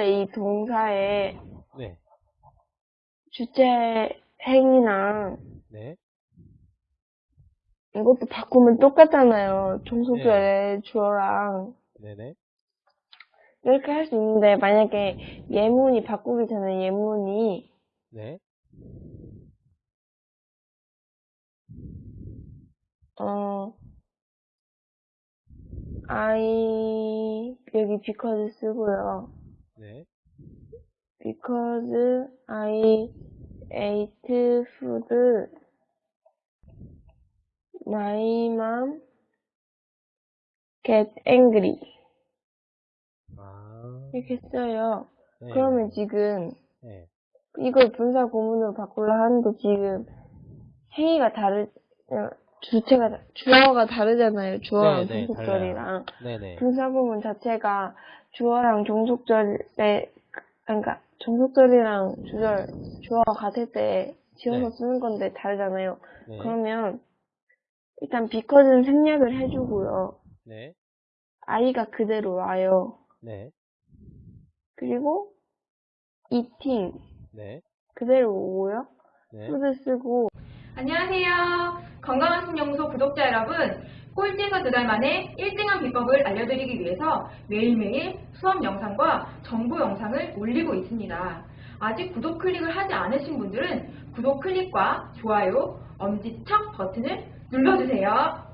이 동사의 네. 주체 행이랑 네. 이것도 바꾸면 똑같잖아요. 종속절의 주어랑 네네. 이렇게 할 수 있는데 만약에 예문이 바꾸기 전에 예문이 네. 어 I 여기 because 쓰고요. 네. because I ate food my mom get angry 아. 이렇게 써요. 네. 그러면 지금 네. 이걸 분사 고문으로 바꾸려 하는데 지금 행위가 다르 어, 주체가 다- 주어가 다르잖아요. 주어랑 네, 네, 종속절이랑 네네. 분사 고문 자체가 주어랑 종속절에 그러니까 종속절이랑 주절 주어가 같을 때 지어서 네. 쓰는 건데 다르잖아요. 네. 그러면 일단 because는 생략을 해주고요. 네. i가 그대로 와요. 네. 그리고 eating 네. 그대로 오고요. 네. food 쓰고 안녕하세요. 건강한 신영소 구독자 여러분. 꼴찌에서 두 달 만에 1등한 비법을 알려드리기 위해서 매일매일 수업 영상과 정보 영상을 올리고 있습니다. 아직 구독 클릭을 하지 않으신 분들은 구독 클릭과 좋아요, 엄지척 버튼을 눌러주세요.